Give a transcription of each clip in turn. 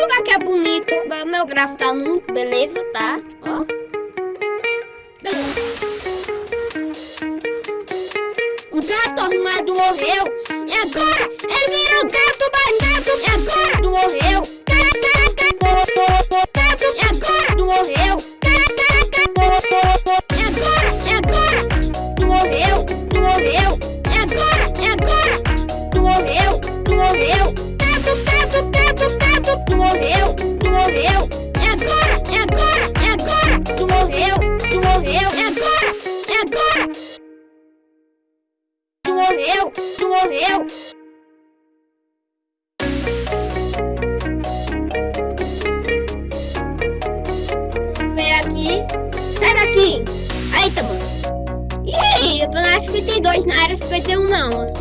lugar que é bonito. Meu gráfico tá muito beleza, tá? Ó. O gato arrumado morreu. E agora? Ele virou gato, mais gato. E agora? Morreu. Gato. E agora? Morreu. E agora? Agora? Morreu. Morreu. Agora? Agora? Morreu. Morreu tu morreu, tu morreu. É agora, é agora, é agora. Tu morreu, tu morreu. É agora, é agora. Tu morreu, tu morreu. Vem aqui. Sai daqui. Aí, tá bom. Ih, eu tô na área 52, na área 51 não,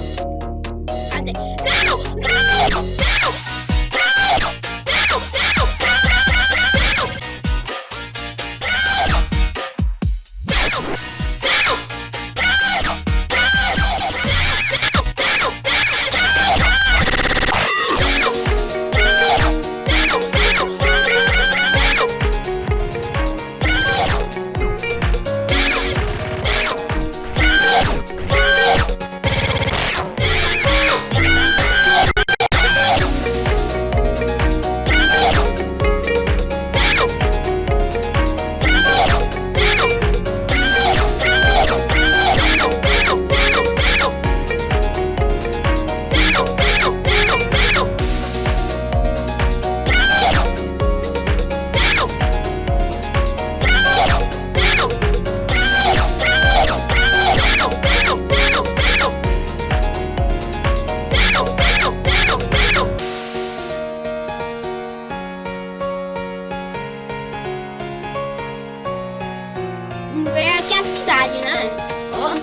Vem aqui a cidade, né? Ó,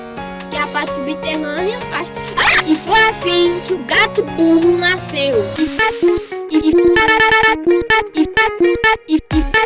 que é a parte subterrânea. Ah! E foi assim que o gato burro nasceu. E e e e e e